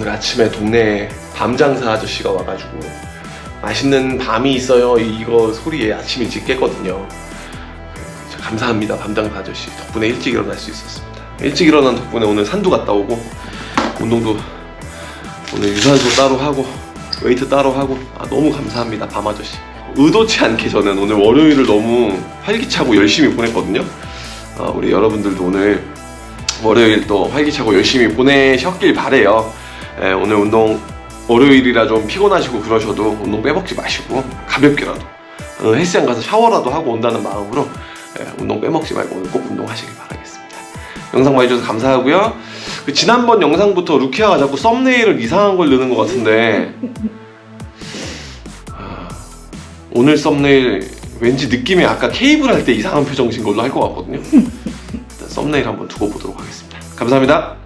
오늘 아침에 동네에 밤 장사 아저씨가 와가지고 맛있는 밤이 있어요. 이거 소리에 아침 일찍 깼거든요. 감사합니다 밤 장사 아저씨. 덕분에 일찍 일어날 수 있었습니다. 일찍 일어난 덕분에 오늘 산도 갔다 오고 운동도 오늘 유산소 따로 하고 웨이트 따로 하고 아, 너무 감사합니다 밤 아저씨. 의도치 않게 저는 오늘 월요일을 너무 활기차고 열심히 보냈거든요. 아, 우리 여러분들도 오늘 월요일 또 활기차고 열심히 보내셨길 바래요 예, 오늘 운동 월요일이라 좀 피곤하시고 그러셔도 운동 빼먹지 마시고 가볍게라도 어, 헬스장 가서 샤워라도 하고 온다는 마음으로 예, 운동 빼먹지 말고 오늘 꼭 운동하시길 바라겠습니다. 영상 봐주셔서 감사하고요. 그 지난번 영상부터 루키아가 자꾸 썸네일을 이상한 걸 넣는 것 같은데 아, 오늘 썸네일 왠지 느낌이 아까 케이블 할 때 이상한 표정 진 걸로 할 것 같거든요. 썸네일 한번 두고 보도록 하겠습니다. 감사합니다